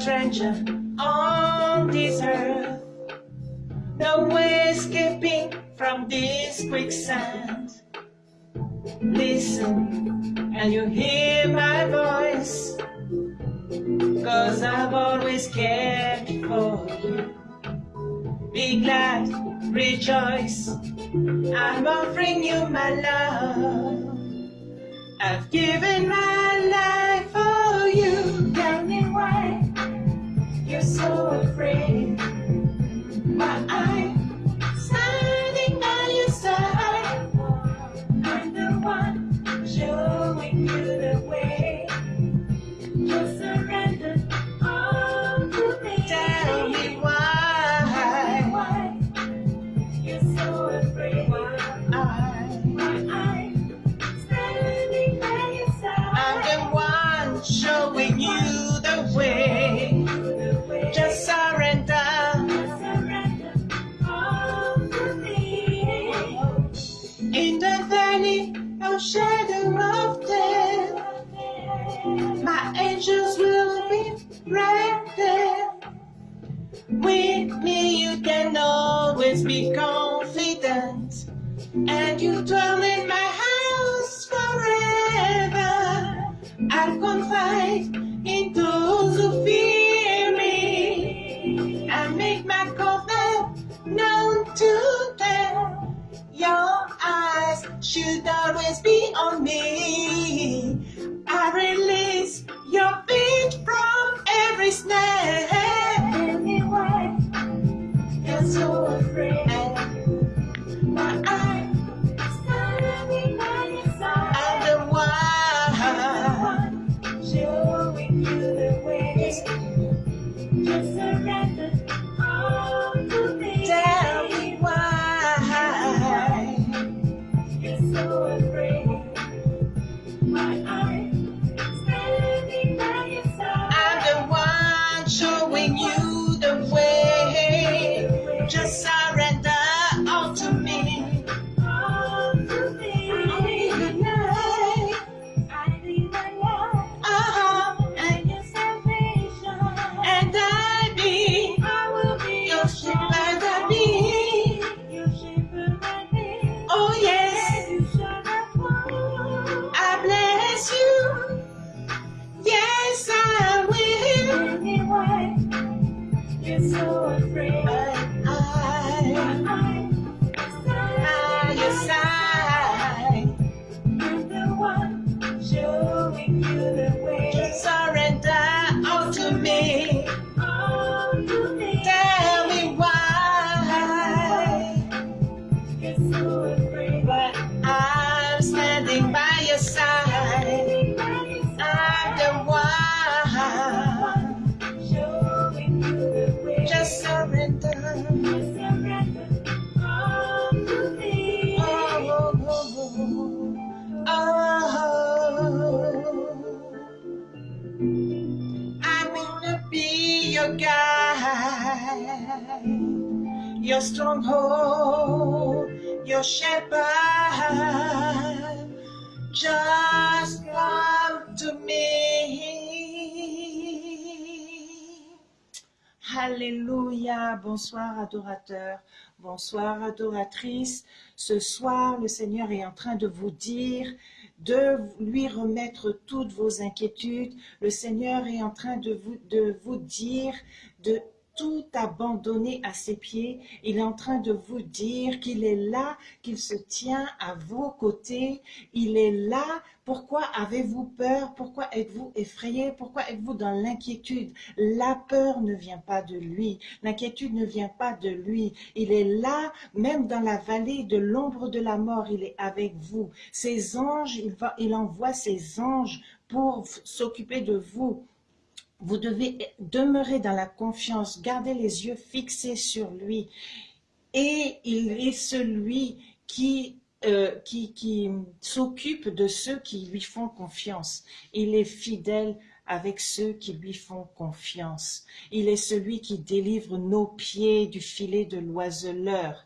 Stranger And you tell me Bonsoir adorateurs, bonsoir adoratrices. Ce soir, le Seigneur est en train de vous dire de lui remettre toutes vos inquiétudes. Le Seigneur est en train de vous, de vous dire de tout abandonner à ses pieds. Il est en train de vous dire qu'il est là, qu'il se tient à vos côtés. Il est là. Pourquoi avez-vous peur? Pourquoi êtes-vous effrayé? Pourquoi êtes-vous dans l'inquiétude? La peur ne vient pas de lui. L'inquiétude ne vient pas de lui. Il est là, même dans la vallée de l'ombre de la mort, il est avec vous. Ses anges, il, il envoie ses anges pour s'occuper de vous. Vous devez demeurer dans la confiance, garder les yeux fixés sur lui. Et il est celui qui, euh, qui, qui s'occupe de ceux qui lui font confiance. Il est fidèle avec ceux qui lui font confiance. Il est celui qui délivre nos pieds du filet de l'oiseleur.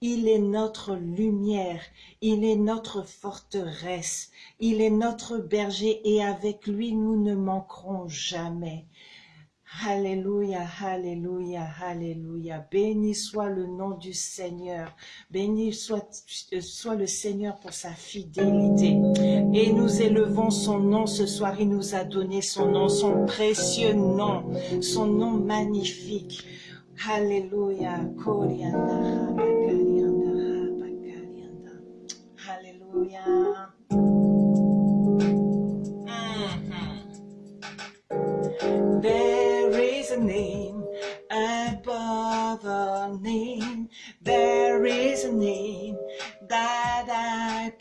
Il est notre lumière, il est notre forteresse, il est notre berger et avec lui nous ne manquerons jamais. Alléluia, Alléluia, Alléluia. Béni soit le nom du Seigneur. Béni soit, soit le Seigneur pour sa fidélité. Et nous élevons son nom ce soir. Il nous a donné son nom, son précieux nom, son nom magnifique. Alléluia. Alléluia.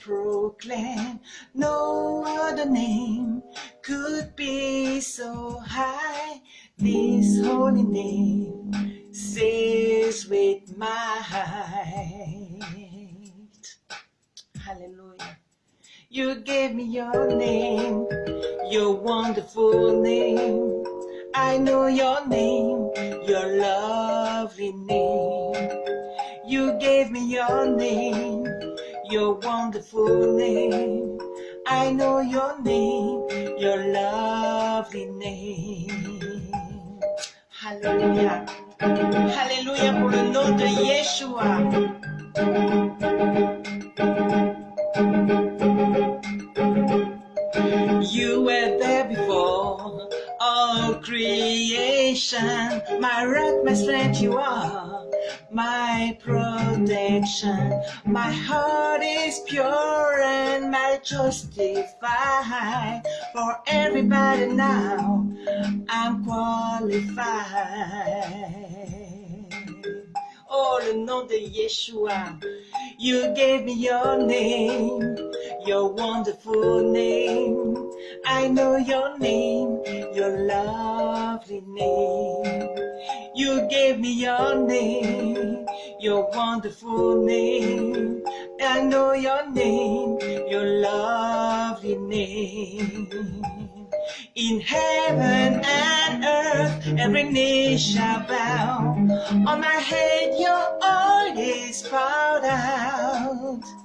Proclaim. No other name could be so high. This holy name says with my heart. Hallelujah. You gave me your name, your wonderful name. I know your name, your lovely name. You gave me your name, your wonderful name. I know your name, your lovely name. Hallelujah. Hallelujah pour le nom de Yeshua. Creation. My rock, my strength, you are my protection. My heart is pure and my justified. For everybody now, I'm qualified. Oh, nom de Yeshua. You gave me your name, your wonderful name. I know your name, your lovely name. You gave me your name, your wonderful name. I know your name, your lovely name. In heaven and earth, every knee shall bow. On my head, your oil is poured out.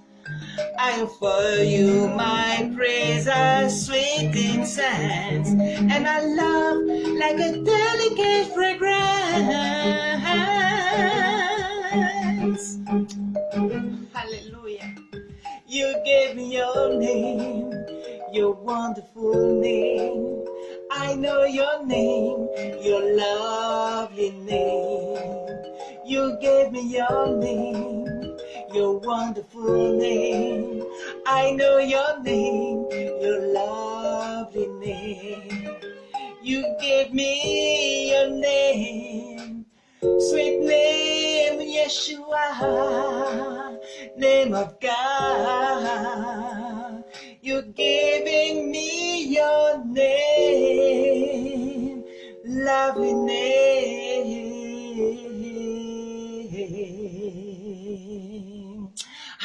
I offer you my praise as sweet incense, and I love like a delicate fragrance. Hallelujah. You gave me your name, your wonderful name. I know your name, your lovely name. You gave me your name, your wonderful name. I know your name, your lovely name. You gave me your name, sweet name, Yeshua, name of God. You're giving me your name, lovely name.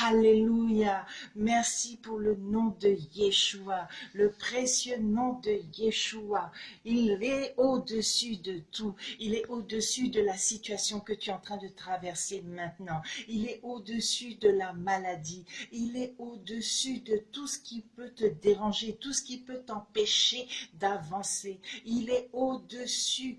Alléluia. Merci pour le nom de Yeshua, le précieux nom de Yeshua. Il est au-dessus de tout. Il est au-dessus de la situation que tu es en train de traverser maintenant. Il est au-dessus de la maladie. Il est au-dessus de tout ce qui peut te déranger, tout ce qui peut t'empêcher d'avancer. Il est au-dessus,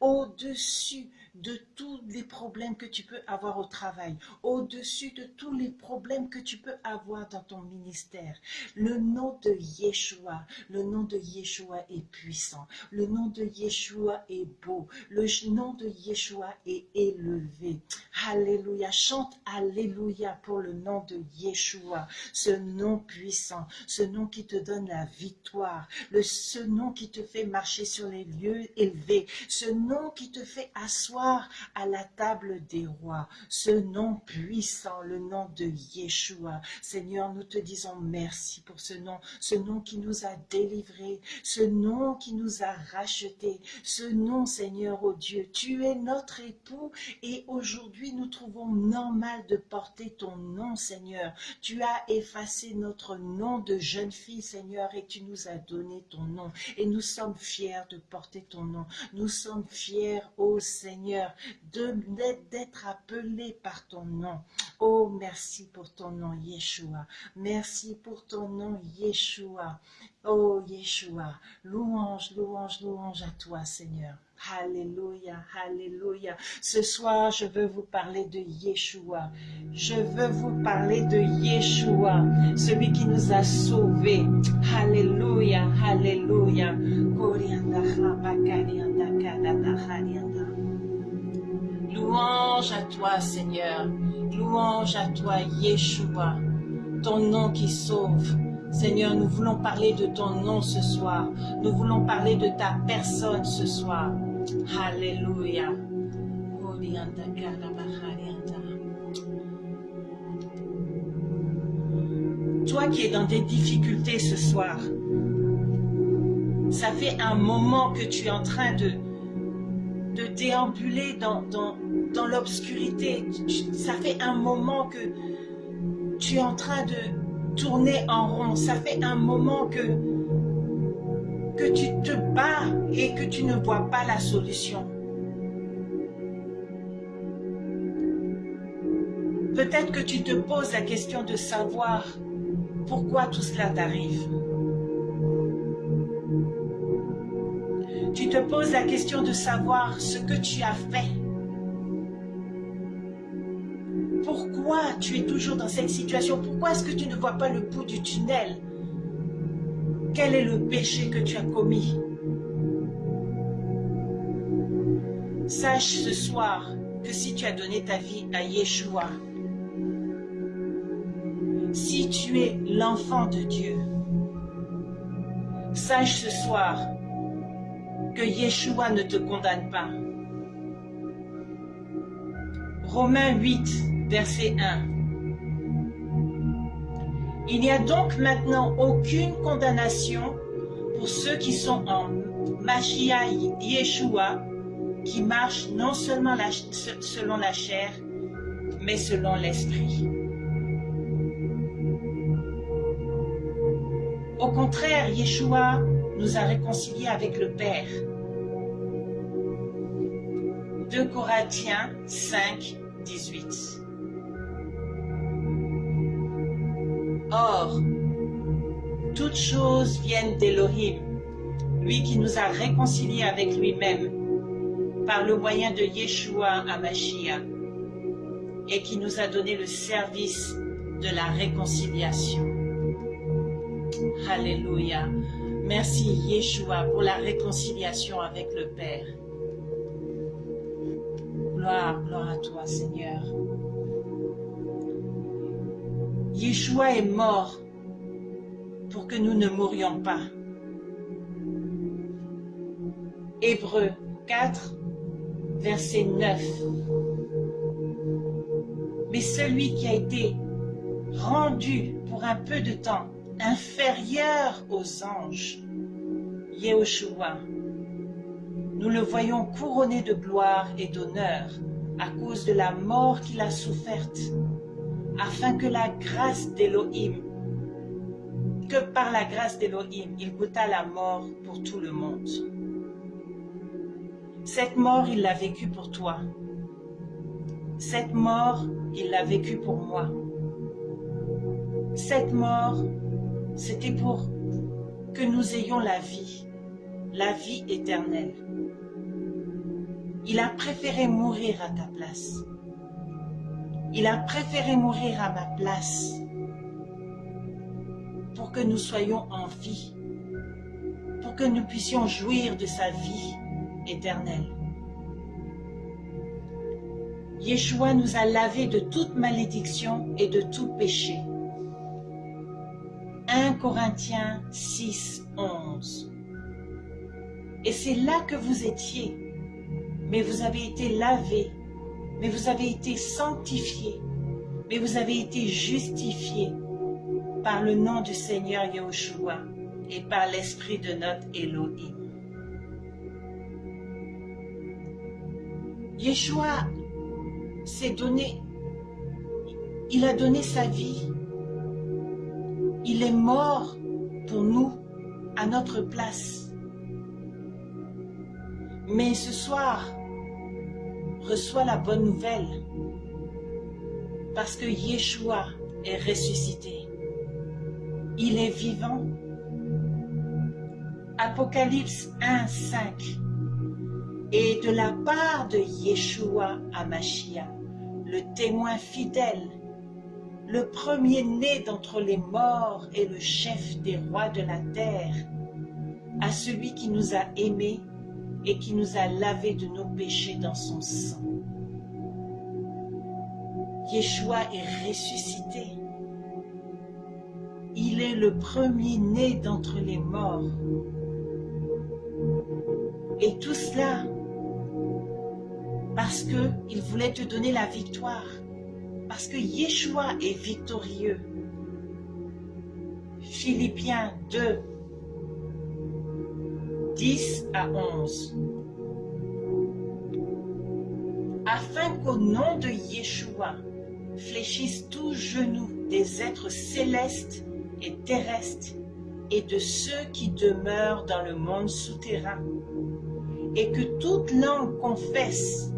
au-dessus de tous les problèmes que tu peux avoir au travail, au-dessus de tous les problèmes que tu peux avoir dans ton ministère. Le nom de Yeshua, le nom de Yeshua est puissant, le nom de Yeshua est beau, le nom de Yeshua est élevé. Alléluia, chante Alléluia pour le nom de Yeshua, ce nom puissant, ce nom qui te donne la victoire, le, ce nom qui te fait marcher sur les lieux élevés, ce nom qui te fait asseoir à la table des rois. Ce nom puissant, le nom de Yeshua. Seigneur, nous te disons merci pour ce nom, ce nom qui nous a délivrés, ce nom qui nous a rachetés, ce nom, Seigneur, oh Dieu. Tu es notre époux et aujourd'hui nous trouvons normal de porter ton nom, Seigneur. Tu as effacé notre nom de jeune fille, Seigneur, et tu nous as donné ton nom. Et nous sommes fiers de porter ton nom. Nous sommes fiers, ô Seigneur, D'être appelé par ton nom. Oh, merci pour ton nom, Yeshua. Merci pour ton nom, Yeshua. Oh, Yeshua. Louange, louange, louange à toi, Seigneur. Alléluia, Alléluia. Ce soir, je veux vous parler de Yeshua. Je veux vous parler de Yeshua, celui qui nous a sauvés. Alléluia, Alléluia. Louange à toi, Seigneur. Louange à toi, Yeshua, ton nom qui sauve. Seigneur, nous voulons parler de ton nom ce soir. Nous voulons parler de ta personne ce soir. Alléluia. Toi qui es dans des difficultés ce soir, ça fait un moment que tu es en train de, déambuler dans, dans, dans l'obscurité. Ça fait un moment que tu es en train de tourner en rond. Ça fait un moment que, que tu te bats et que tu ne vois pas la solution. Peut-être que tu te poses la question de savoir pourquoi tout cela t'arrive. Tu te poses la question de savoir ce que tu as fait. Pourquoi tu es toujours dans cette situation. Pourquoi est-ce que tu ne vois pas le bout du tunnel? Quel est le péché que tu as commis? Sache ce soir que si tu as donné ta vie à Yeshua, si tu es l'enfant de Dieu, sache ce soir que Yeshua ne te condamne pas. Romains 8, verset 1. Il n'y a donc maintenant aucune condamnation pour ceux qui sont en Mashiach Yeshua, qui marchent non seulement selon la chair, mais selon l'esprit. Au contraire, Yeshua nous a réconciliés avec le Père. 2 Corinthiens 5, 18. Or, toutes choses viennent d'Elohim, lui qui nous a réconciliés avec lui-même par le moyen de Yeshua Amashia et qui nous a donné le service de la réconciliation. Alléluia. Merci Yeshua pour la réconciliation avec le Père. Gloire, gloire à toi Seigneur. Yeshua est mort pour que nous ne mourions pas. Hébreu 4, verset 9. Mais celui qui a été rendu pour un peu de temps inférieur aux anges, Yehoshua. Nous le voyons couronné de gloire et d'honneur à cause de la mort qu'il a soufferte, afin que la grâce d'Élohim, que par la grâce d'Élohim, il goûta la mort pour tout le monde. Cette mort, il l'a vécue pour toi. Cette mort, il l'a vécue pour moi. Cette mort, c'était pour que nous ayons la vie, la vie éternelle. Il a préféré mourir à ta place. Il a préféré mourir à ma place pour que nous soyons en vie, pour que nous puissions jouir de sa vie éternelle. Yeshua nous a lavés de toute malédiction et de tout péché. 1 Corinthiens 6, 11. Et c'est là que vous étiez, mais vous avez été lavés, mais vous avez été sanctifiés, mais vous avez été justifiés par le nom du Seigneur Yahushua et par l'Esprit de notre Elohim. Yeshua s'est donné, il a donné sa vie il est mort pour nous, à notre place. Mais ce soir, reçois la bonne nouvelle parce que Yeshua est ressuscité. Il est vivant. Apocalypse 1, 5. Et de la part de Yeshua Amashia, le témoin fidèle, le premier-né d'entre les morts et le chef des rois de la terre, à celui qui nous a aimés et qui nous a lavés de nos péchés dans son sang. Yeshua est ressuscité. Il est le premier-né d'entre les morts. Et tout cela parce qu'il voulait te donner la victoire. Parce que Yeshua est victorieux. Philippiens 2, 10 à 11. Afin qu'au nom de Yeshua fléchissent tous genoux des êtres célestes et terrestres et de ceux qui demeurent dans le monde souterrain, et que toute langue confesse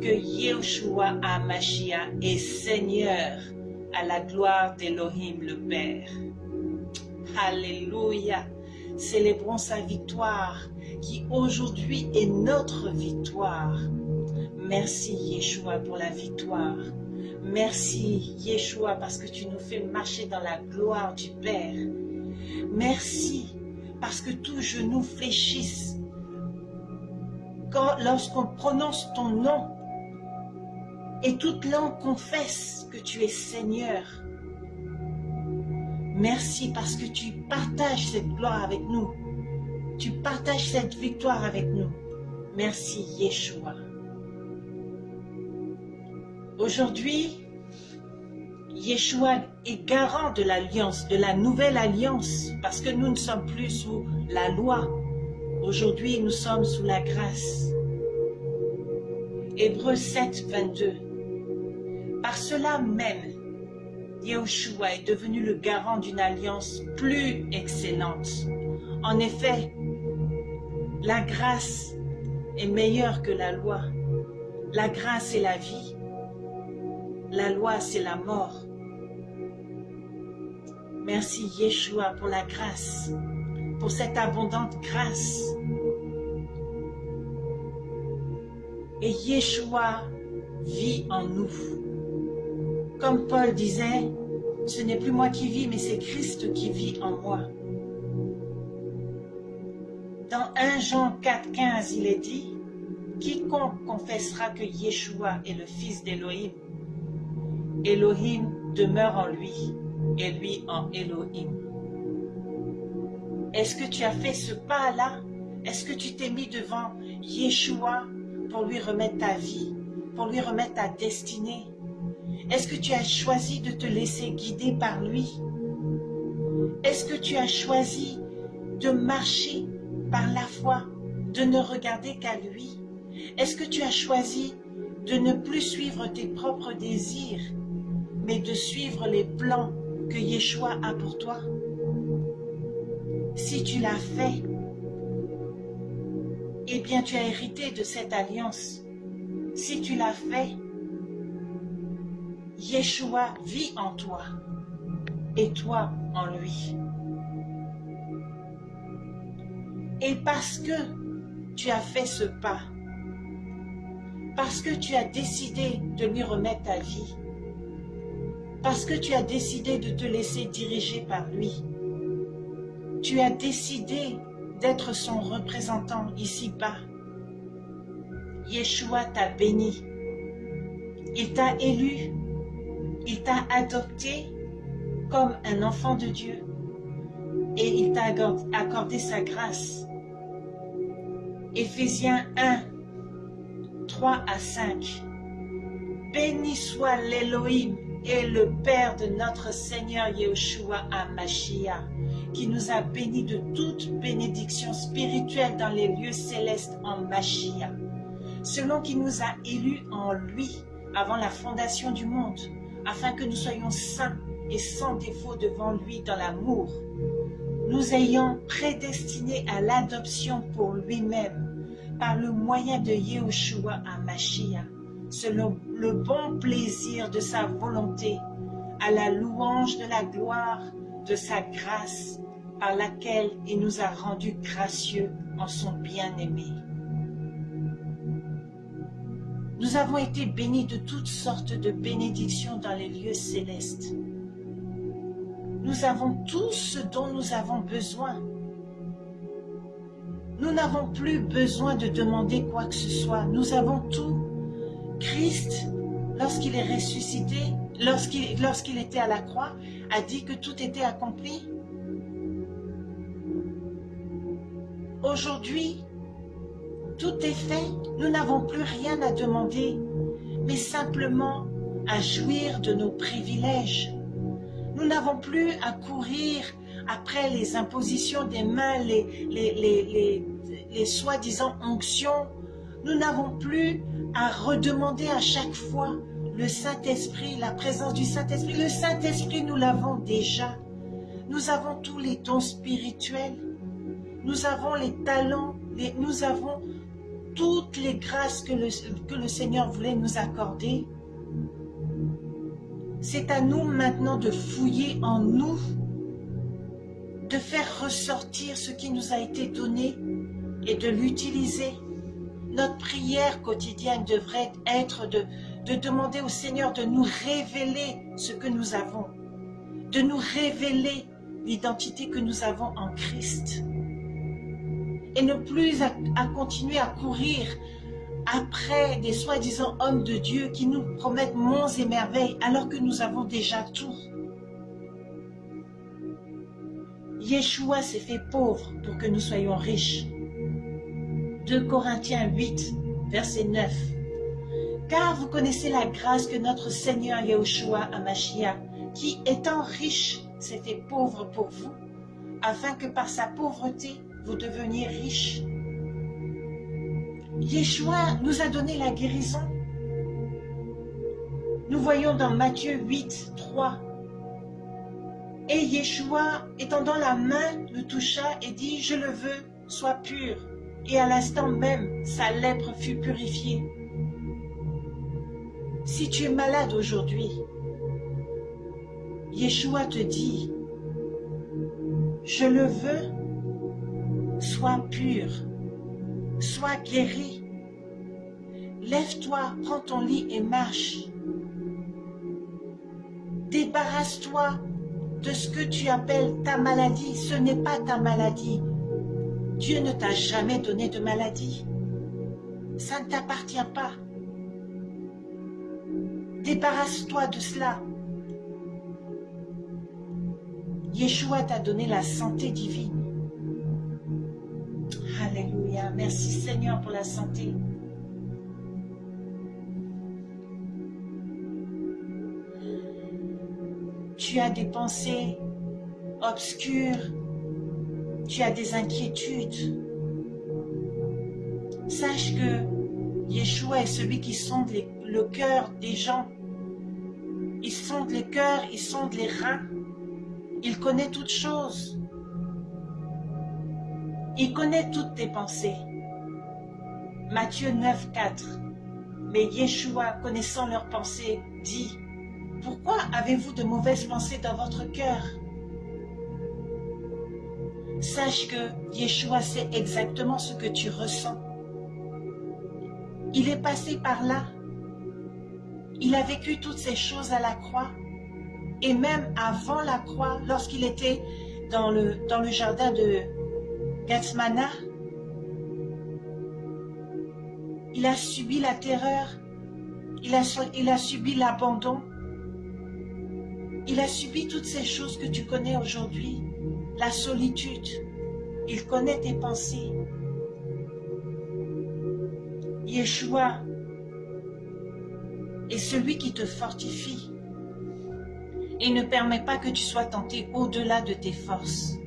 que Yeshua HaMashiach est Seigneur à la gloire d'Elohim le Père. Alléluia. Célébrons sa victoire qui aujourd'hui est notre victoire. Merci Yeshua pour la victoire. Merci Yeshua parce que tu nous fais marcher dans la gloire du Père. Merci parce que tous genoux fléchissent lorsqu'on prononce ton nom et toute langue confesse que tu es Seigneur. Merci parce que tu partages cette gloire avec nous. Tu partages cette victoire avec nous. Merci Yeshua. Aujourd'hui, Yeshua est garant de l'alliance, de la nouvelle alliance, parce que nous ne sommes plus sous la loi. Aujourd'hui, nous sommes sous la grâce. Hébreu 7, 22. Par cela même, Yahushua est devenu le garant d'une alliance plus excellente. En effet, la grâce est meilleure que la loi. La grâce est la vie. La loi, c'est la mort. Merci Yeshua pour la grâce, pour cette abondante grâce. Et Yeshua vit en nous. Comme Paul disait, ce n'est plus moi qui vis, mais c'est Christ qui vit en moi. Dans 1 Jean 4,15, il est dit, Quiconque confessera que Yeshua est le Fils d'Élohim, Elohim demeure en lui, et lui en Elohim. Est-ce que tu as fait ce pas-là? Est-ce que tu t'es mis devant Yeshua pour lui remettre ta vie, pour lui remettre ta destinée? Est-ce que tu as choisi de te laisser guider par lui? Est-ce que tu as choisi de marcher par la foi, de ne regarder qu'à lui? Est-ce que tu as choisi de ne plus suivre tes propres désirs, mais de suivre les plans que Yeshua a pour toi? Si tu l'as fait, eh bien tu as hérité de cette alliance. Si tu l'as fait, Yeshua vit en toi et toi en lui. Et parce que tu as fait ce pas, parce que tu as décidé de lui remettre ta vie, parce que tu as décidé de te laisser diriger par lui, tu as décidé d'être son représentant ici-bas. Yeshua t'a béni. Il t'a élu il t'a adopté comme un enfant de Dieu et il t'a accordé sa grâce. Éphésiens 1, 3 à 5. Béni soit l'Élohim et le Père de notre Seigneur Yeshua Amashia, qui nous a bénis de toute bénédiction spirituelle dans les lieux célestes en Machia, selon qu'il nous a élus en lui avant la fondation du monde afin que nous soyons saints et sans défaut devant lui dans l'amour, nous ayant prédestinés à l'adoption pour lui-même par le moyen de Yehoshua à Mashiach, selon le bon plaisir de sa volonté, à la louange de la gloire de sa grâce, par laquelle il nous a rendus gracieux en son bien-aimé. Nous avons été bénis de toutes sortes de bénédictions dans les lieux célestes. Nous avons tout ce dont nous avons besoin. Nous n'avons plus besoin de demander quoi que ce soit. Nous avons tout. Christ, lorsqu'il est ressuscité, lorsqu'il était à la croix, a dit que tout était accompli. Aujourd'hui, tout est fait. Nous n'avons plus rien à demander, mais simplement à jouir de nos privilèges. Nous n'avons plus à courir après les impositions des mains, les, soi-disant onctions. Nous n'avons plus à redemander à chaque fois le Saint-Esprit, la présence du Saint-Esprit. Le Saint-Esprit, nous l'avons déjà. Nous avons tous les dons spirituels. Nous avons les talents, nous avons toutes les grâces que le, que le Seigneur voulait nous accorder. C'est à nous maintenant de fouiller en nous, de faire ressortir ce qui nous a été donné et de l'utiliser. Notre prière quotidienne devrait être de, de demander au Seigneur de nous révéler ce que nous avons, de nous révéler l'identité que nous avons en Christ et ne plus à, continuer à courir après des soi-disant hommes de Dieu qui nous promettent monts et merveilles alors que nous avons déjà tout. Yeshua s'est fait pauvre pour que nous soyons riches. 2 Corinthiens 8, verset 9. Car vous connaissez la grâce que notre Seigneur Yeshua Amashia, qui étant riche, s'est fait pauvre pour vous, afin que par sa pauvreté, vous deveniez riche. Yeshua nous a donné la guérison. Nous voyons dans Matthieu 8, 3. Et Yeshua, étendant la main, le toucha et dit, je le veux, sois pur. Et à l'instant même, sa lèpre fut purifiée. Si tu es malade aujourd'hui, Yeshua te dit, je le veux, sois pur, sois guéri. Lève-toi, prends ton lit et marche. Débarrasse-toi de ce que tu appelles ta maladie. Ce n'est pas ta maladie. Dieu ne t'a jamais donné de maladie. Ça ne t'appartient pas. Débarrasse-toi de cela. Yeshua t'a donné la santé divine. Alléluia. Merci Seigneur pour la santé. Tu as des pensées obscures. Tu as des inquiétudes. Sache que Yeshua est celui qui sonde le cœur des gens. Il sonde les cœurs, il sonde les reins. Il connaît toutes choses. Il connaît toutes tes pensées. Matthieu 9, 4. Mais Yeshua, connaissant leurs pensées, dit, Pourquoi avez-vous de mauvaises pensées dans votre cœur? Sache que Yeshua sait exactement ce que tu ressens. Il est passé par là. Il a vécu toutes ces choses à la croix. Et même avant la croix, lorsqu'il était dans le, dans le jardin de Gatsmana, il a subi la terreur, il a, il a subi l'abandon, il a subi toutes ces choses que tu connais aujourd'hui, la solitude, il connaît tes pensées. Yeshua est celui qui te fortifie et ne permet pas que tu sois tenté au-delà de tes forces.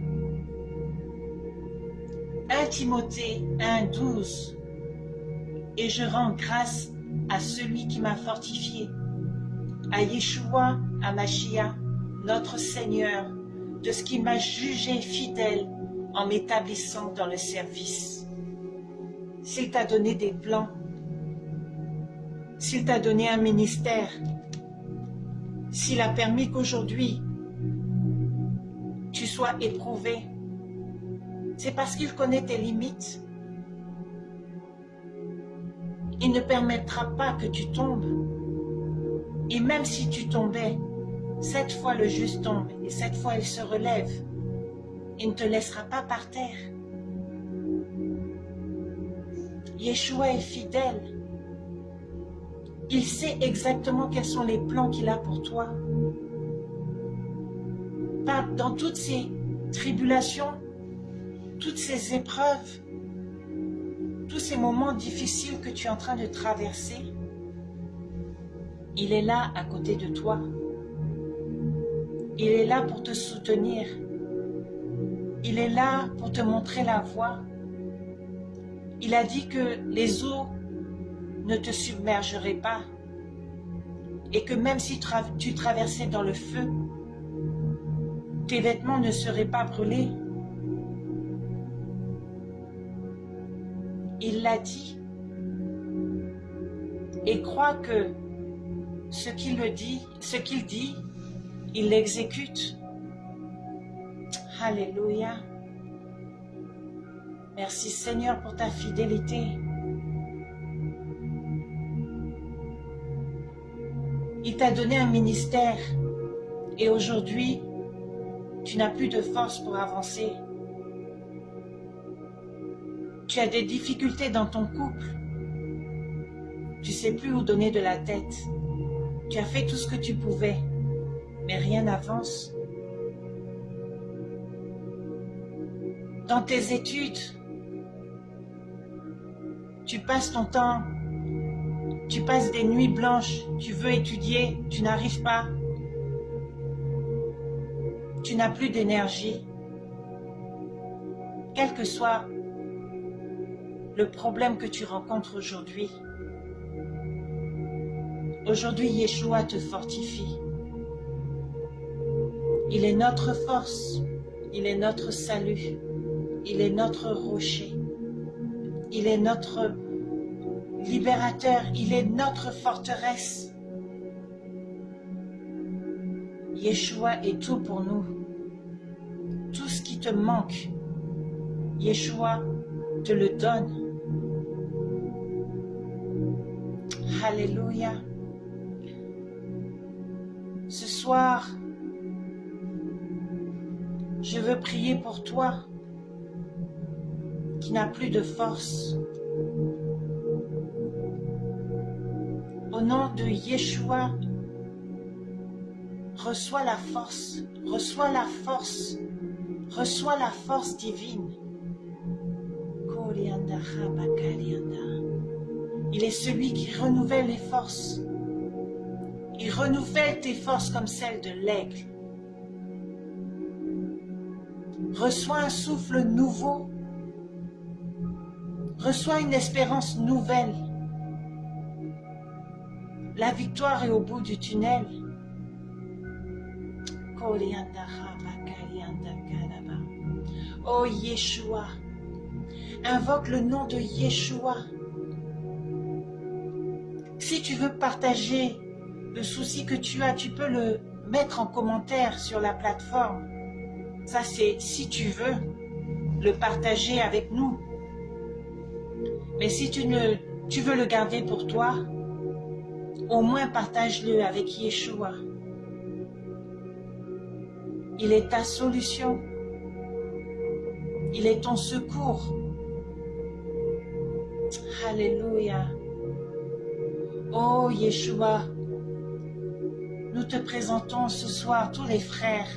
1 Timothée 1, 12 Et je rends grâce à celui qui m'a fortifié, à Yeshua, à notre Seigneur, de ce qui m'a jugé fidèle en m'établissant dans le service. S'il t'a donné des plans, s'il t'a donné un ministère, s'il a permis qu'aujourd'hui tu sois éprouvé, c'est parce qu'il connaît tes limites. Il ne permettra pas que tu tombes. Et même si tu tombais, cette fois le juste tombe et cette fois il se relève. Il ne te laissera pas par terre. Yeshua est fidèle. Il sait exactement quels sont les plans qu'il a pour toi. Dans toutes ces tribulations, toutes ces épreuves, tous ces moments difficiles que tu es en train de traverser, il est là à côté de toi. Il est là pour te soutenir. Il est là pour te montrer la voie. Il a dit que les eaux ne te submergeraient pas et que même si tu traversais dans le feu, tes vêtements ne seraient pas brûlés. Il l'a dit. Et crois que ce qu'il dit, ce qu'il dit, il l'exécute. Alléluia. Merci Seigneur pour ta fidélité. Il t'a donné un ministère et aujourd'hui, tu n'as plus de force pour avancer. Tu as des difficultés dans ton couple. Tu sais plus où donner de la tête. Tu as fait tout ce que tu pouvais, mais rien n'avance. Dans tes études, tu passes ton temps, tu passes des nuits blanches, tu veux étudier, tu n'arrives pas. Tu n'as plus d'énergie. Quel que soit le problème que tu rencontres aujourd'hui, Aujourd'hui, Yeshua te fortifie. Il est notre force, il est notre salut, il est notre rocher, il est notre libérateur, il est notre forteresse. Yeshua est tout pour nous. Tout ce qui te manque, Yeshua te le donne. Alléluia. Ce soir, je veux prier pour toi qui n'as plus de force. Au nom de Yeshua, reçois la force, reçois la force, reçois la force divine. Il est celui qui renouvelle les forces. Il renouvelle tes forces comme celles de l'aigle. Reçois un souffle nouveau. Reçois une espérance nouvelle. La victoire est au bout du tunnel. Oh Yeshua, invoque le nom de Yeshua. Si tu veux partager le souci que tu as, tu peux le mettre en commentaire sur la plateforme. Ça, c'est si tu veux le partager avec nous. Mais si tu, ne, tu veux le garder pour toi, au moins partage-le avec Yeshua. Il est ta solution. Il est ton secours. Alléluia. Oh Yeshua, nous te présentons ce soir tous les frères.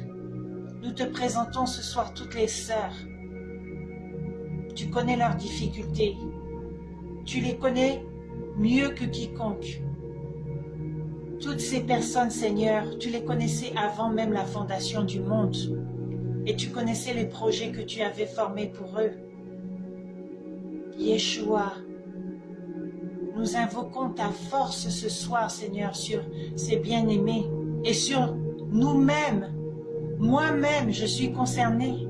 Nous te présentons ce soir toutes les sœurs. Tu connais leurs difficultés. Tu les connais mieux que quiconque. Toutes ces personnes, Seigneur, tu les connaissais avant même la fondation du monde. Et tu connaissais les projets que tu avais formés pour eux. Yeshua, nous invoquons ta force ce soir, Seigneur, sur ces bien-aimés et sur nous-mêmes. Moi-même, je suis concernée.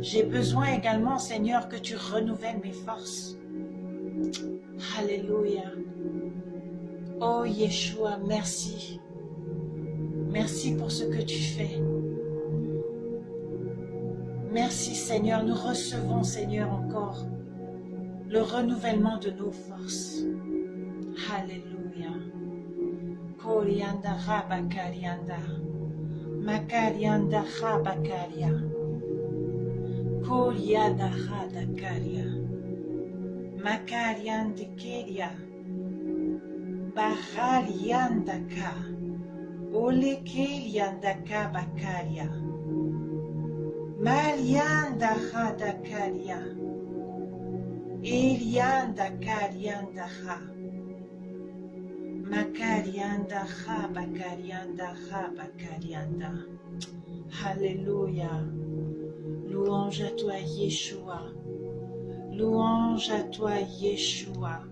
J'ai besoin également, Seigneur, que tu renouvelles mes forces. Alléluia. Oh Yeshua, merci. Merci pour ce que tu fais. Merci Seigneur, nous recevons Seigneur encore le renouvellement de nos forces. Alléluia. Korianda Rabakarianda. Makarianda Rabakaria. Korianda Radakaria. Makarianda Keria. Bahariandaka. Olekeliandaka Bakaria. Malianda Radakaria. Elianda Karianda Ha. Makarianda Ha Bakarianda. Alléluia. Louange à toi Yeshua. Louange à toi Yeshua.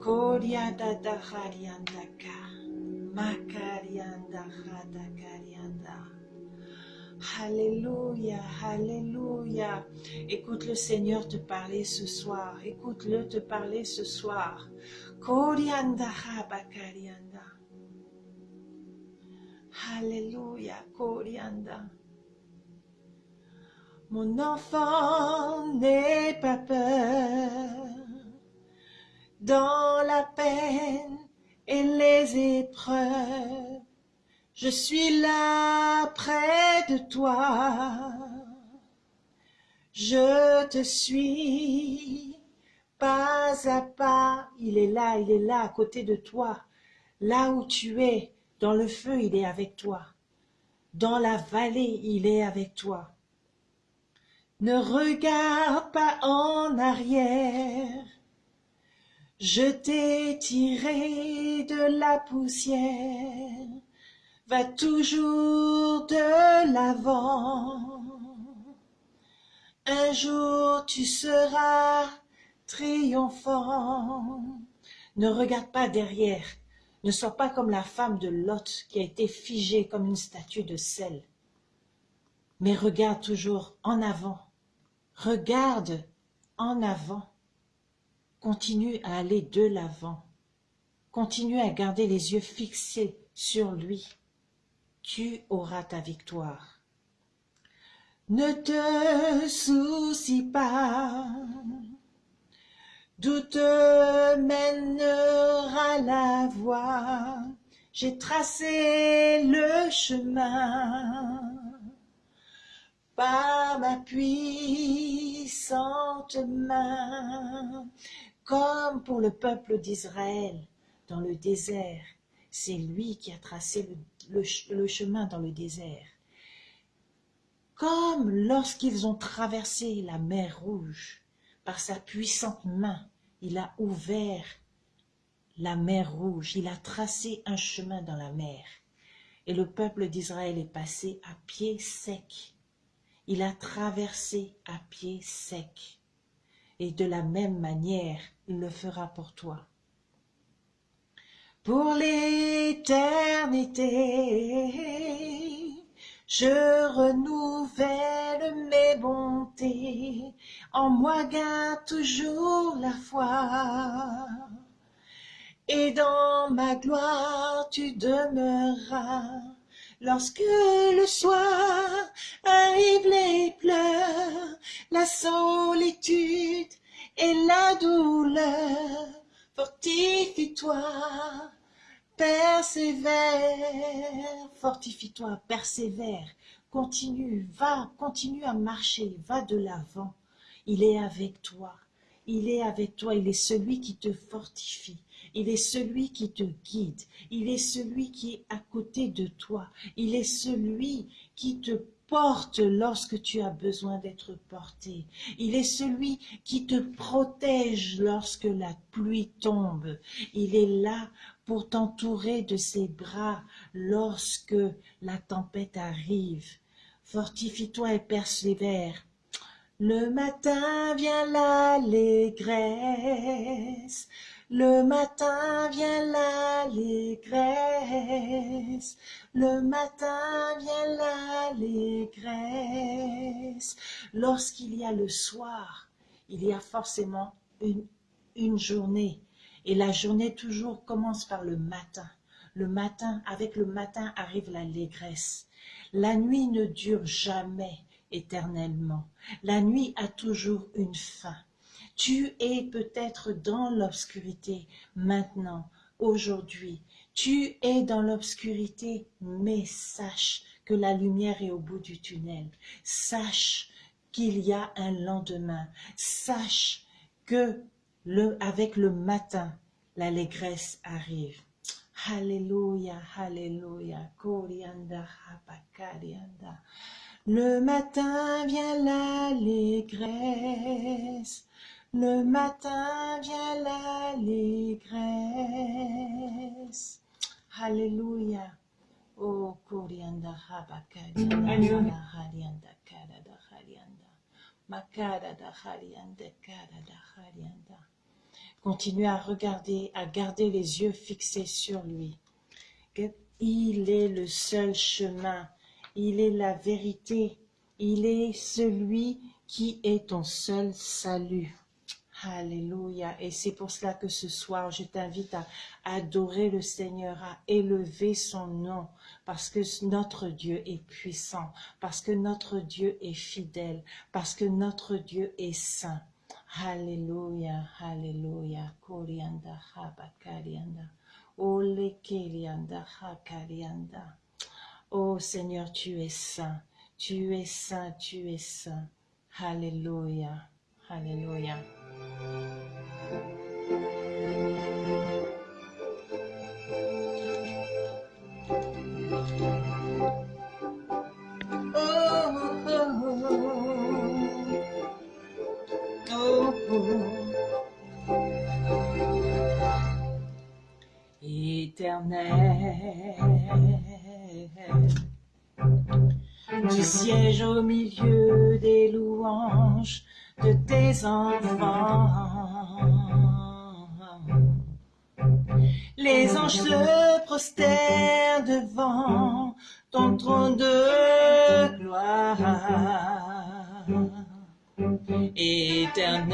Korianda Daharianda Ka. Makarianda Hadakarianda. Alléluia, Alléluia. Écoute le Seigneur te parler ce soir. Écoute-le te parler ce soir. Alléluia, Korianda. Mon enfant, n'aie pas peur. Dans la peine et les épreuves, je suis là près de toi. Je te suis pas à pas. Il est là, il est là à côté de toi. Là où tu es, dans le feu, il est avec toi. Dans la vallée, il est avec toi. Ne regarde pas en arrière. Je t'ai tiré de la poussière va toujours de l'avant. Un jour tu seras triomphant. Ne regarde pas derrière. Ne sois pas comme la femme de Lot qui a été figée comme une statue de sel. Mais regarde toujours en avant. Regarde en avant. Continue à aller de l'avant. Continue à garder les yeux fixés sur lui tu auras ta victoire. Ne te soucie pas, d'où te mènera la voie. J'ai tracé le chemin par ma puissante main, comme pour le peuple d'Israël dans le désert. C'est lui qui a tracé le chemin dans le désert. Comme lorsqu'ils ont traversé la mer Rouge, par sa puissante main, il a ouvert la mer Rouge, il a tracé un chemin dans la mer. Et le peuple d'Israël est passé à pied sec. Il a traversé à pied sec. Et de la même manière, il le fera pour toi pour l'éternité. Je renouvelle mes bontés, en moi garde toujours la foi. Et dans ma gloire tu demeureras, lorsque le soir arrive les pleurs, la solitude et la douleur, fortifie-toi, persévère, fortifie-toi, persévère, continue, va, continue à marcher, va de l'avant. Il est avec toi, il est avec toi, il est celui qui te fortifie, il est celui qui te guide, il est celui qui est à côté de toi, il est celui qui te porte lorsque tu as besoin d'être porté. Il est celui qui te protège lorsque la pluie tombe. Il est là pour t'entourer de ses bras lorsque la tempête arrive. Fortifie-toi et persévère. Le matin vient l'allégresse, le matin vient l'allégresse, le matin vient l'allégresse. Lorsqu'il y a le soir, il y a forcément une, une journée. Et la journée toujours commence par le matin. Le matin, avec le matin arrive l'allégresse. La nuit ne dure jamais éternellement. La nuit a toujours une fin. Tu es peut-être dans l'obscurité maintenant, aujourd'hui. Tu es dans l'obscurité, mais sache que la lumière est au bout du tunnel. Sache qu'il y a un lendemain. Sache que le, avec le matin, l'allégresse arrive. Alléluia, Alléluia, Korianda. Le matin vient l'allégresse, le matin vient l'allégresse. Alléluia. Oh, Korianda, Hapakarianda, Harianda, Karada, Harianda. Makada, Harianda, Karada, Harianda. Continuez à regarder, à garder les yeux fixés sur lui. Il est le seul chemin, il est la vérité, il est celui qui est ton seul salut. Alléluia. Et c'est pour cela que ce soir, je t'invite à adorer le Seigneur, à élever son nom, parce que notre Dieu est puissant, parce que notre Dieu est fidèle, parce que notre Dieu est saint. Alléluia, Alléluia. Oh Seigneur, tu es saint, tu es saint, tu es saint. Alléluia, Alléluia. Tu sièges au milieu des louanges de tes enfants. Les anges se prosternent devant ton trône de gloire. Éternel,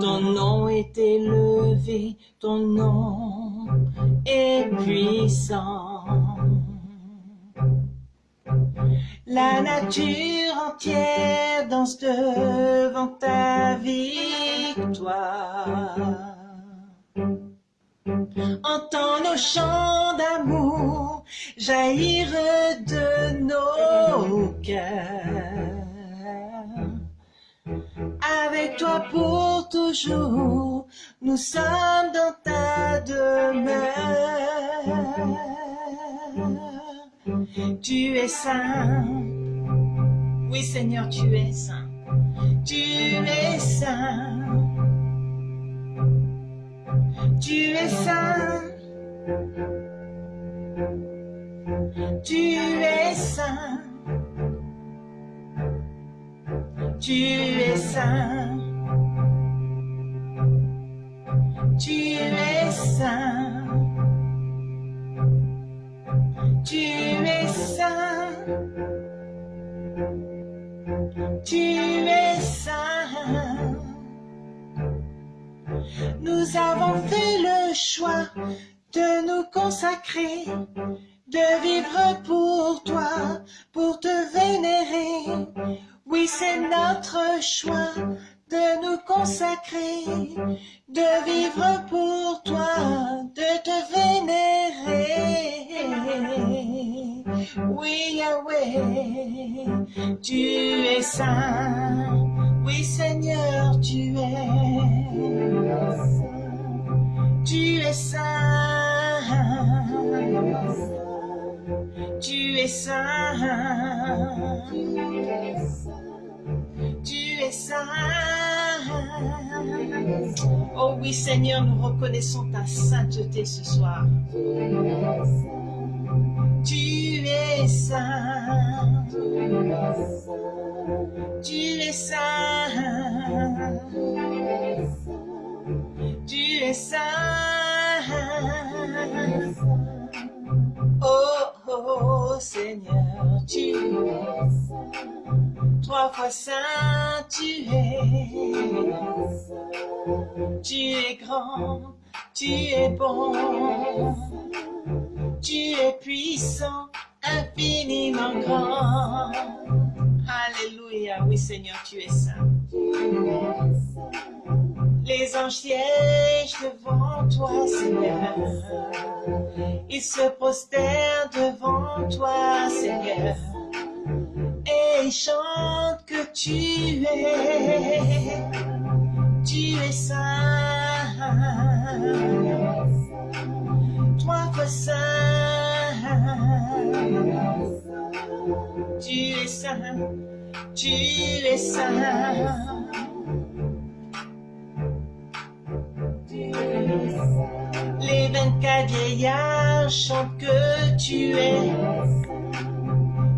ton nom est élevé, ton nom est puissant. La nature entière danse devant ta victoire. Entends nos chants d'amour jaillir de nos cœurs. Avec toi pour toujours, nous sommes dans ta demeure. Tu es saint, oui Seigneur, tu es saint, tu es saint. Tu es saint, tu es saint, tu es saint, saint, tu es saint, tu es saint. Nous avons fait le choix de nous consacrer, de vivre pour toi, pour te vénérer. Oui, c'est notre choix de nous consacrer, de vivre pour toi, de te vénérer. Oui, Yahweh, tu es saint. Oui, Seigneur, tu es. Tu es saint. Tu es saint. Tu es saint. Oh oui, Seigneur, nous reconnaissons ta sainteté ce soir. Tu es saint. Tu es saint. Tu es saint. Oh, oh, Seigneur, tu es saint. Trois fois saint, tu es bon. Tu es puissant, infiniment grand. Alléluia, oui Seigneur, tu es saint. Les anges siègent devant toi, Seigneur. Ils se prosternent devant toi, Seigneur. Et ils chantent que tu es, tu es saint. Toi, fois saint. Tu es saint, tu es saint. Les vingt-quatre vieillards chantent que tu es,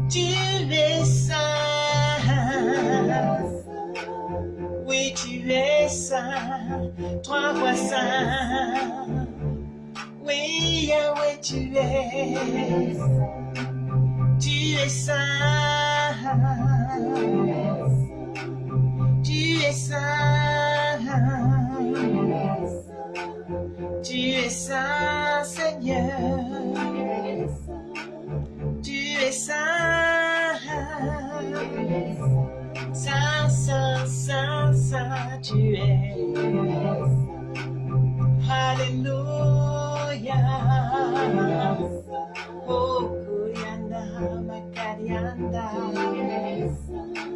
tu es saint. Oui, tu es saint, trois fois saint. Oui, Yahweh, tu es, tu es saint. Tu es saint. Tu es saint, Seigneur. Tu es saint. Saint, saint, saint, saint, tu es. Alléluia. Oh, Makarianda.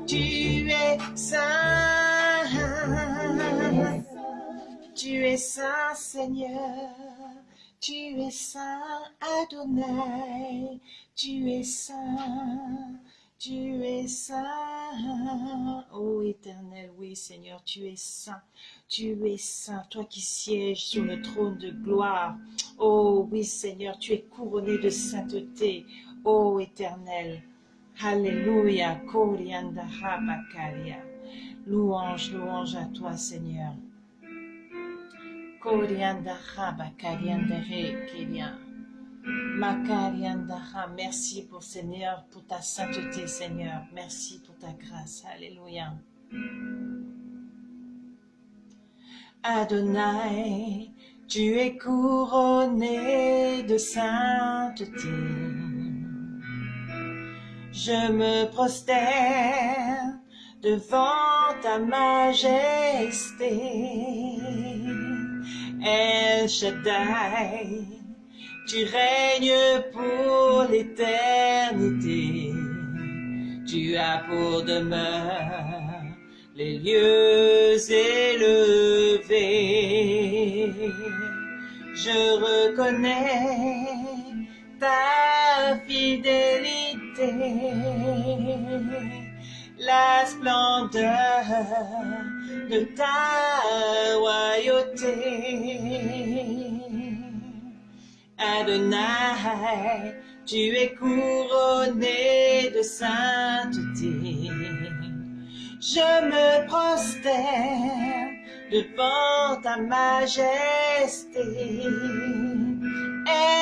Tu es saint. Tu es saint, Seigneur. Tu es saint, Adonai. Tu es saint. Tu es saint. Ô éternel, oui, Seigneur, tu es saint. Tu es saint, toi qui sièges sur le trône de gloire. Oh oui, Seigneur, tu es couronné de sainteté. Ô éternel. Alléluia. Korianda. Louange, louange à toi, Seigneur. Koriandaha Bakariandere Kiria. Makariandaha. Merci pour Seigneur, pour ta sainteté, Seigneur. Merci pour ta grâce. Alléluia. Adonai, tu es couronné de sainteté. Je me prosterne devant ta majesté. El Shaddai, tu règnes pour l'éternité. Tu as pour demeure les lieux élevés. Je reconnais ta fidélité, la splendeur de ta royauté. Adonai, tu es couronné de sainteté. Je me prosterne devant ta majesté. Et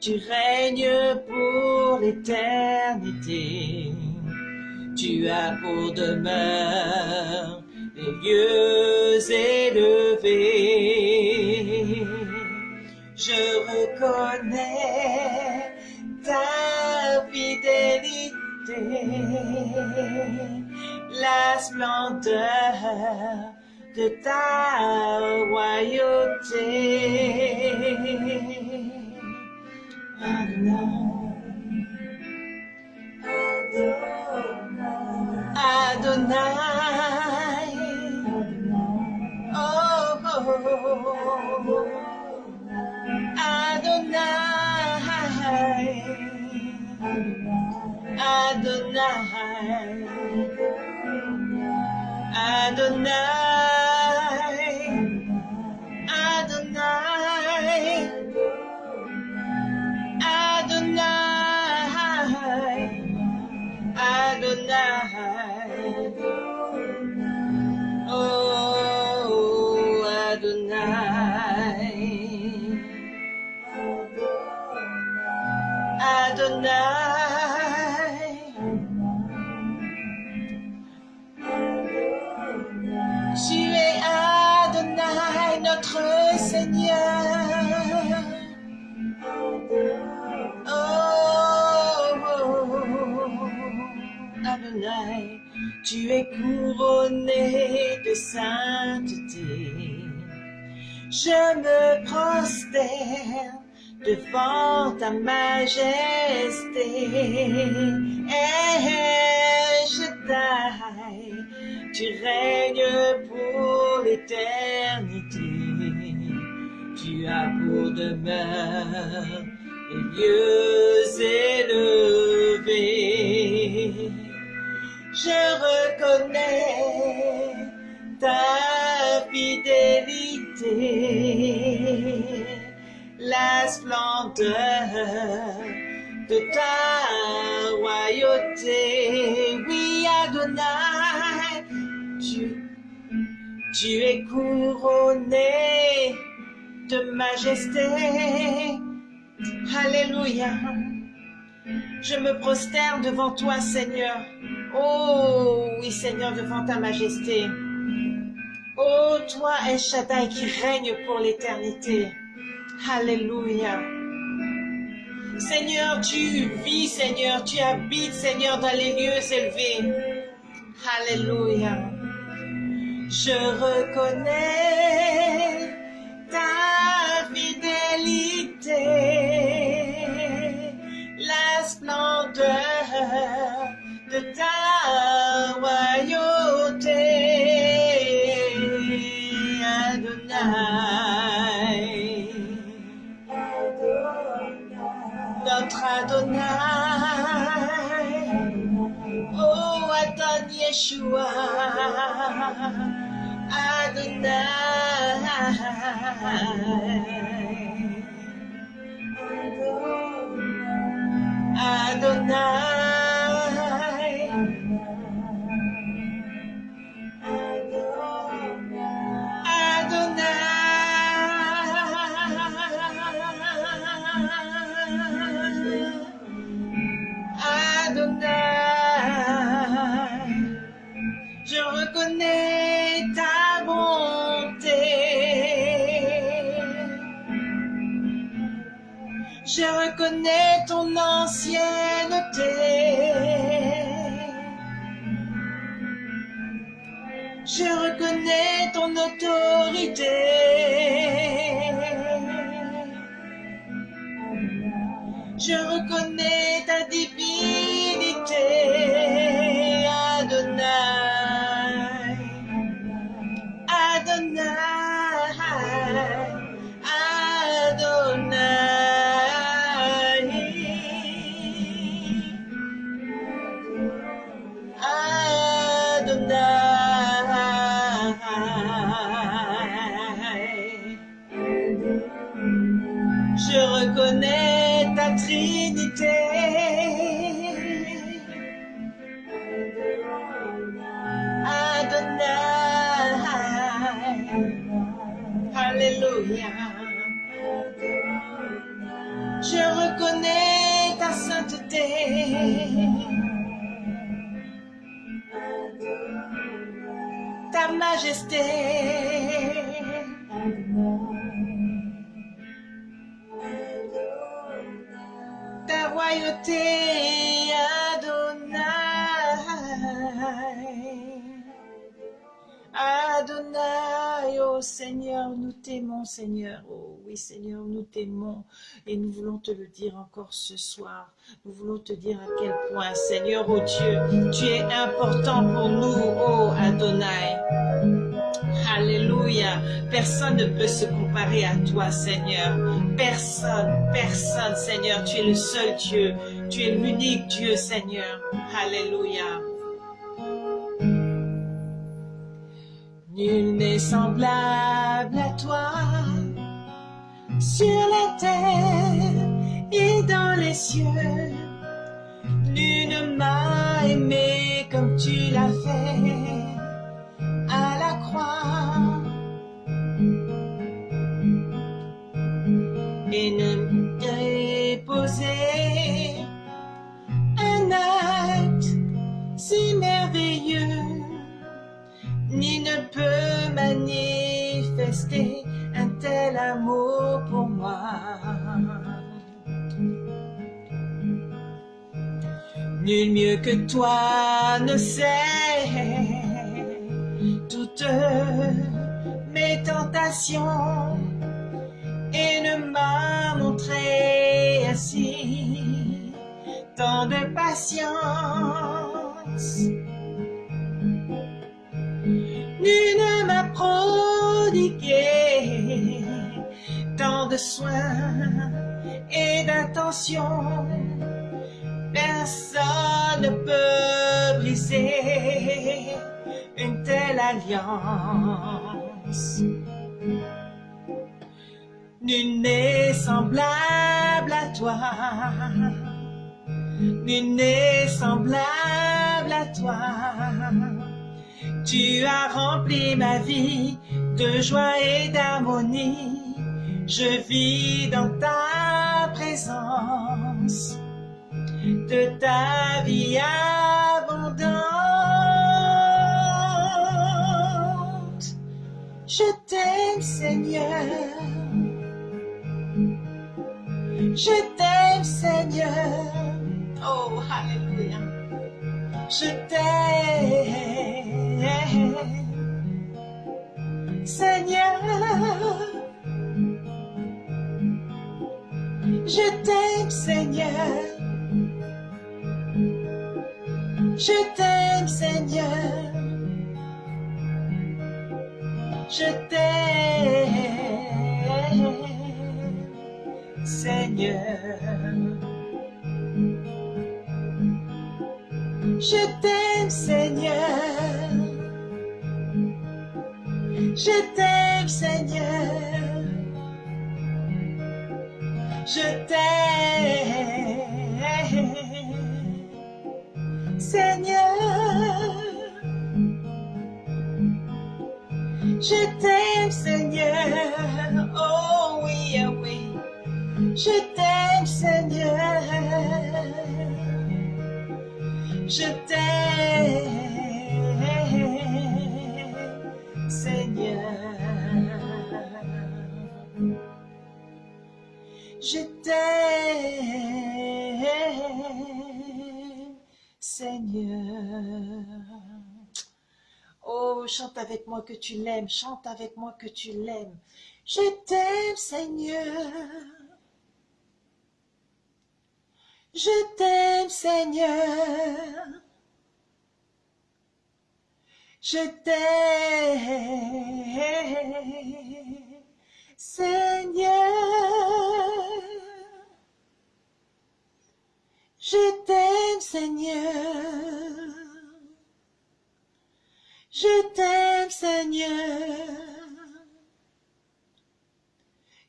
tu règnes pour l'éternité? Tu as pour demeure les lieux élevés. Je reconnais ta fidélité, la splendeur de ta royauté. Adonai. Oh, oh, oh. Adonai. Adonai. Adonai. Tu es Adonai, notre Seigneur. Oh, Adonai, tu es couronné de sainteté. Je me prosterne devant ta majesté. Et je taille, tu règnes pour l'éternité. Tu as pour demeure les lieux élevés. Je reconnais ta fidélité, la splendeur de ta royauté. Oui, Adonai, tu, es couronné de majesté. Alléluia. Je me prosterne devant toi, Seigneur. Oh, oui, Seigneur, devant ta majesté. Oh, toi, El qui règne pour l'éternité. Alléluia. Seigneur, tu vis, Seigneur, tu habites, Seigneur, dans les lieux élevés. Alléluia. Je reconnais ta fidélité, la splendeur de ta Adon Yeshua, Adonai. Te le dire encore ce soir. Nous voulons te dire à quel point, Seigneur, oh Dieu, tu es important pour nous, oh Adonai. Alléluia. Personne ne peut se comparer à toi, Seigneur. Personne, personne, Seigneur. Tu es le seul Dieu. Tu es l'unique Dieu, Seigneur. Alléluia. Nul n'est semblable à toi sur la terre dans les cieux. Nul ne m'a aimé comme tu l'as fait à la croix et ne déposer un acte si merveilleux ni ne peut manifester un tel amour pour moi. Nul mieux que toi ne sait toutes mes tentations et ne m'a montré ainsi tant de patience. Nul ne m'a prodigué tant de soins et d'attention. Personne ne peut briser une telle alliance. Nul n'est semblable à toi. Nul n'est semblable à toi. Tu as rempli ma vie de joie et d'harmonie. Je vis dans ta présence de ta vie abondante. Je t'aime Seigneur. Je t'aime Seigneur. Oh, Alléluia. Je t'aime Oh, chante avec moi que tu l'aimes, chante avec moi que tu l'aimes. Je t'aime Seigneur. Je t'aime Seigneur. Je t'aime Seigneur. Je t'aime Seigneur. Seigneur.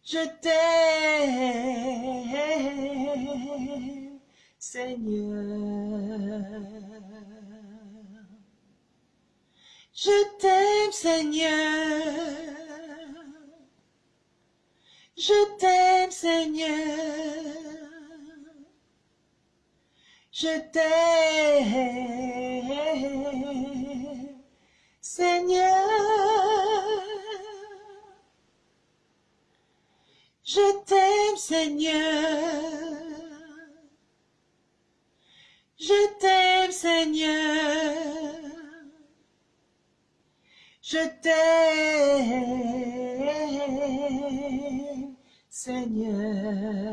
Je t'aime Seigneur. Je t'aime Seigneur. Je t'aime Seigneur. Je t'aime Seigneur. Je t'aime Seigneur. Je t'aime Seigneur. Je t'aime Seigneur.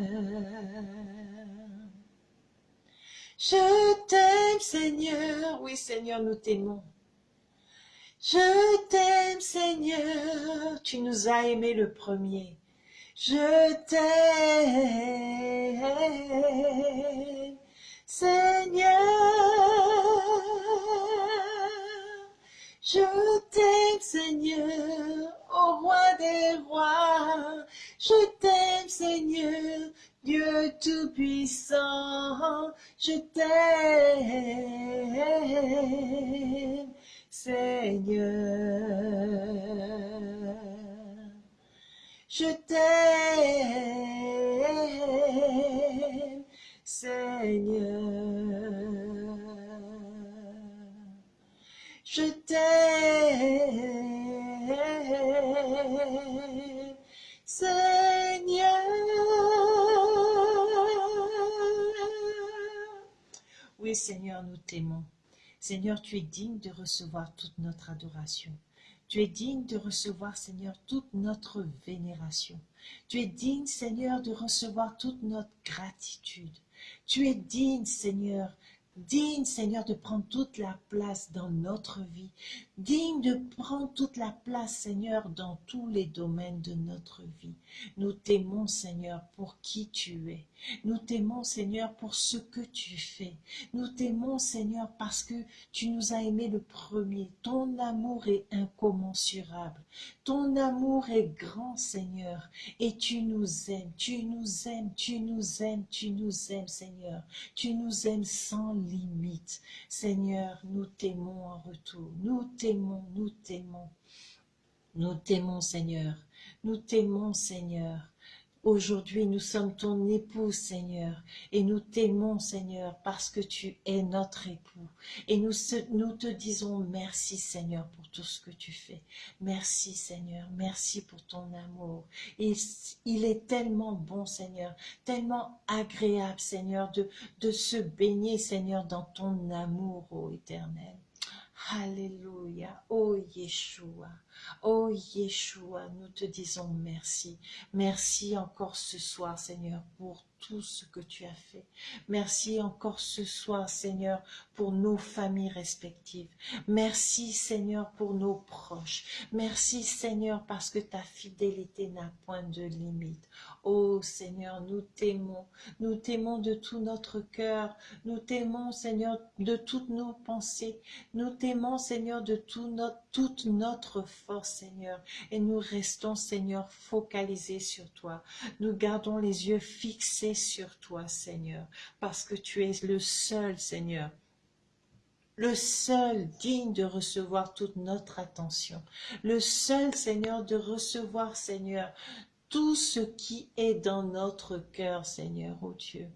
Je t'aime Seigneur. Oui Seigneur, nous t'aimons. Je t'aime Seigneur. Tu nous as aimés le premier. Je t'aime Seigneur. Je t'aime Seigneur, au roi des rois. Je t'aime Seigneur, Dieu tout-puissant. Je t'aime Seigneur. Je t'aime Seigneur. Je t'aime, Seigneur. Oui, Seigneur, nous t'aimons. Seigneur, tu es digne de recevoir toute notre adoration. Tu es digne de recevoir, Seigneur, toute notre vénération. Tu es digne, Seigneur, de recevoir toute notre gratitude. Tu es digne, Seigneur, digne, Seigneur, de prendre toute la place dans notre vie, digne de prendre toute la place, Seigneur, dans tous les domaines de notre vie. Nous t'aimons, Seigneur, pour qui tu es. Nous t'aimons, Seigneur, pour ce que tu fais. Nous t'aimons, Seigneur, parce que tu nous as aimés le premier. Ton amour est incommensurable. Ton amour est grand, Seigneur, et tu nous aimes, tu nous aimes, tu nous aimes, tu nous aimes, Seigneur. Tu nous aimes sans limite. Seigneur, nous t'aimons en retour. Nous t'aimons, nous t'aimons. Nous t'aimons, Seigneur. Nous t'aimons, Seigneur. Aujourd'hui, nous sommes ton époux, Seigneur, et nous t'aimons, Seigneur, parce que tu es notre époux. Et nous, te disons merci, Seigneur, pour tout ce que tu fais. Merci, Seigneur, merci pour ton amour. Et il est tellement bon, Seigneur, tellement agréable, Seigneur, de se baigner, Seigneur, dans ton amour, ô éternel. Alléluia, ô Yeshua. Oh Yeshua, nous te disons merci. Merci encore ce soir, Seigneur, pour tout ce que tu as fait. Merci encore ce soir, Seigneur, pour nos familles respectives. Merci, Seigneur, pour nos proches. Merci, Seigneur, parce que ta fidélité n'a point de limite. Oh Seigneur, nous t'aimons. Nous t'aimons de tout notre cœur. Nous t'aimons, Seigneur, de toutes nos pensées. Nous t'aimons, Seigneur, de tout notre, toute notre force, Seigneur. Et nous restons, Seigneur, focalisés sur toi. Nous gardons les yeux fixés sur toi, Seigneur, parce que tu es le seul, Seigneur, le seul digne de recevoir toute notre attention, le seul, Seigneur, de recevoir, Seigneur, tout ce qui est dans notre cœur, Seigneur, oh Dieu.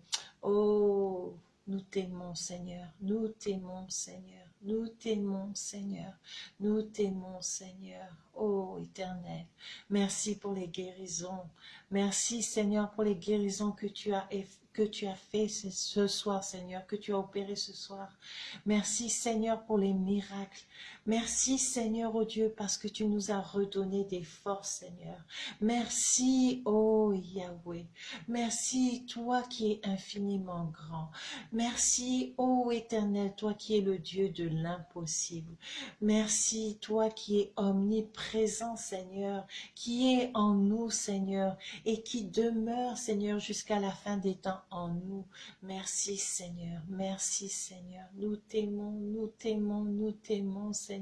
Oh, nous t'aimons, Seigneur, nous t'aimons, Seigneur. Nous t'aimons, Seigneur. Nous t'aimons, Seigneur. Ô éternel, merci pour les guérisons. Merci, Seigneur, pour les guérisons que tu as que tu as fait ce soir, Seigneur, que tu as opéré ce soir. Merci, Seigneur, pour les miracles. Merci, Seigneur, oh Dieu, parce que tu nous as redonné des forces, Seigneur. Merci, oh Yahweh. Merci, toi qui es infiniment grand. Merci, oh Éternel, toi qui es le Dieu de l'impossible. Merci, toi qui es omniprésent, Seigneur, qui est en nous, Seigneur, et qui demeure, Seigneur, jusqu'à la fin des temps en nous. Merci Seigneur, merci Seigneur. Nous t'aimons, nous t'aimons, nous t'aimons Seigneur.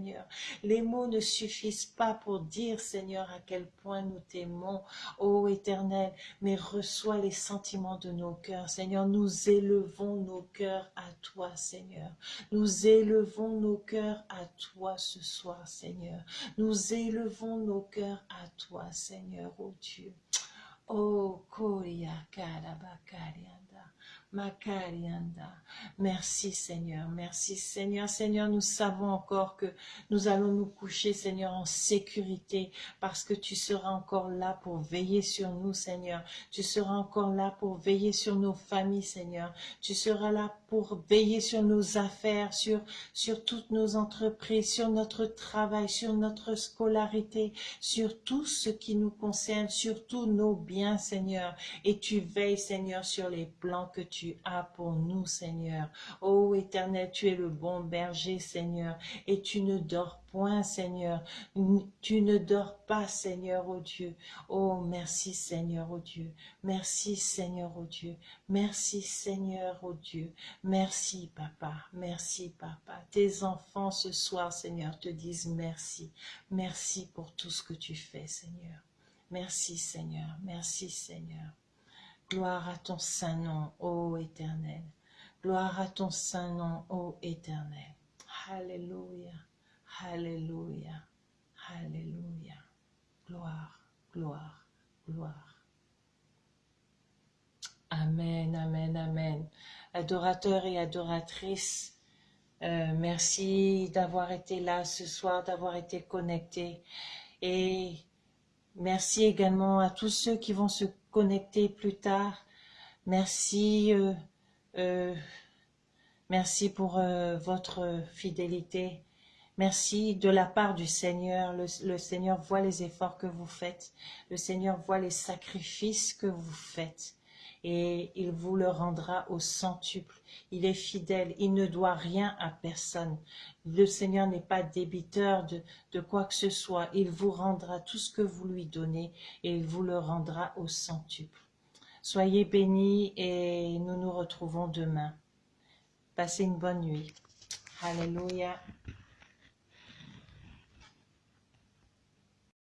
Les mots ne suffisent pas pour dire Seigneur à quel point nous t'aimons, ô Éternel, mais reçois les sentiments de nos cœurs. Seigneur, nous élevons nos cœurs à toi Seigneur. Nous élevons nos cœurs à toi ce soir Seigneur. Nous élevons nos cœurs à toi Seigneur, ô Dieu. Oh, Koya Kalabakarianda, Makarianda. Merci Seigneur, merci Seigneur. Seigneur, nous savons encore que nous allons nous coucher, Seigneur, en sécurité, parce que tu seras encore là pour veiller sur nous, Seigneur. Tu seras encore là pour veiller sur nos familles, Seigneur. Tu seras là pour veiller sur nos affaires, sur, sur toutes nos entreprises, sur notre travail, sur notre scolarité, sur tout ce qui nous concerne, sur tous nos biens, Seigneur. Et tu veilles, Seigneur, sur les plans que tu as pour nous, Seigneur. Ô Éternel, tu es le bon berger, Seigneur, et tu ne dors point, Seigneur. Tu ne dors pas, Seigneur, ô Dieu. Oh, merci, Seigneur, ô Dieu. Merci, Seigneur, ô Dieu. Merci, Seigneur, ô Dieu. Merci, Papa. Merci, Papa. Tes enfants ce soir, Seigneur, te disent merci. Merci pour tout ce que tu fais, Seigneur. Merci, Seigneur. Merci, Seigneur. Gloire à ton saint nom, ô Éternel. Gloire à ton saint nom, ô Éternel. Alléluia. Alléluia. Alléluia. Gloire, gloire, gloire. Amen, amen, amen. Adorateurs et adoratrices, euh, merci d'avoir été là ce soir, d'avoir été connectés. Et merci également à tous ceux qui vont se connecter plus tard. Merci, euh, euh, Merci pour euh, votre fidélité. Merci de la part du Seigneur. Le, Seigneur voit les efforts que vous faites. Le Seigneur voit les sacrifices que vous faites. Et il vous le rendra au centuple. Il est fidèle. Il ne doit rien à personne. Le Seigneur n'est pas débiteur de, de quoi que ce soit. Il vous rendra tout ce que vous lui donnez et il vous le rendra au centuple. Soyez bénis et nous nous retrouvons demain. Passez une bonne nuit. Alléluia.